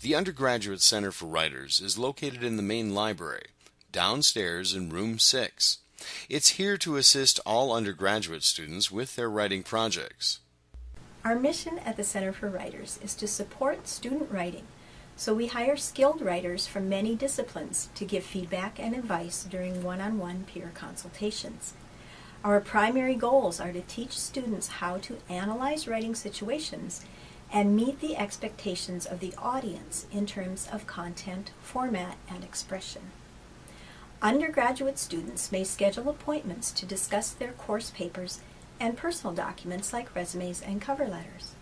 The Undergraduate Center for Writers is located in the main library, downstairs in room 6. It's here to assist all undergraduate students with their writing projects. Our mission at the Center for Writers is to support student writing, so we hire skilled writers from many disciplines to give feedback and advice during one-on-one peer consultations. Our primary goals are to teach students how to analyze writing situations and meet the expectations of the audience in terms of content, format, and expression. Undergraduate students may schedule appointments to discuss their course papers and personal documents like resumes and cover letters.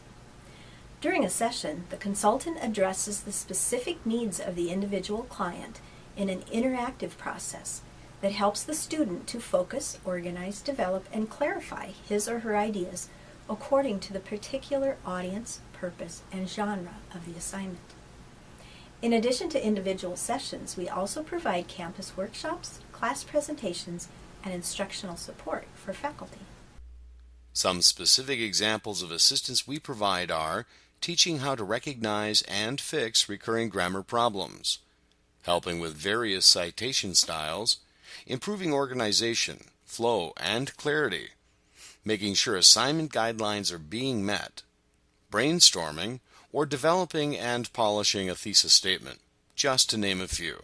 During a session, the consultant addresses the specific needs of the individual client in an interactive process that helps the student to focus, organize, develop, and clarify his or her ideas according to the particular audience, purpose, and genre of the assignment. In addition to individual sessions, we also provide campus workshops, class presentations, and instructional support for faculty. Some specific examples of assistance we provide are teaching how to recognize and fix recurring grammar problems, helping with various citation styles, improving organization, flow, and clarity, making sure assignment guidelines are being met, brainstorming, or developing and polishing a thesis statement, just to name a few.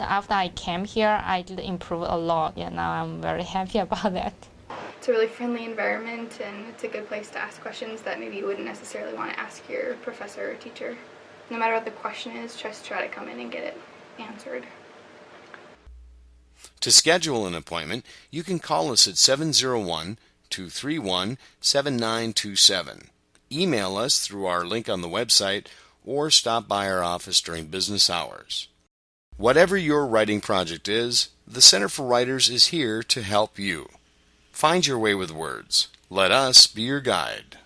After I came here, I did improve a lot, and now I'm very happy about that. It's a really friendly environment, and it's a good place to ask questions that maybe you wouldn't necessarily want to ask your professor or teacher. No matter what the question is, just try to come in and get it answered. To schedule an appointment, you can call us at 701 231 7927. Email us through our link on the website or stop by our office during business hours. Whatever your writing project is, the Center for Writers is here to help you. Find your way with words. Let us be your guide.